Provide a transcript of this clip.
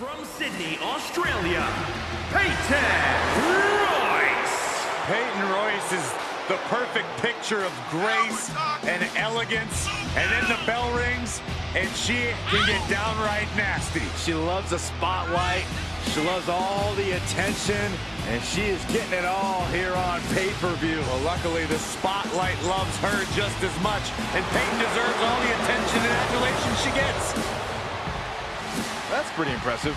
From Sydney, Australia, Peyton Royce. Peyton Royce is the perfect picture of grace and elegance. And then the bell rings, and she can get downright nasty. She loves the spotlight. She loves all the attention, and she is getting it all here on pay-per-view. Well, luckily, the spotlight loves her just as much, and Peyton deserves all the attention and adulation she gets. That's pretty impressive.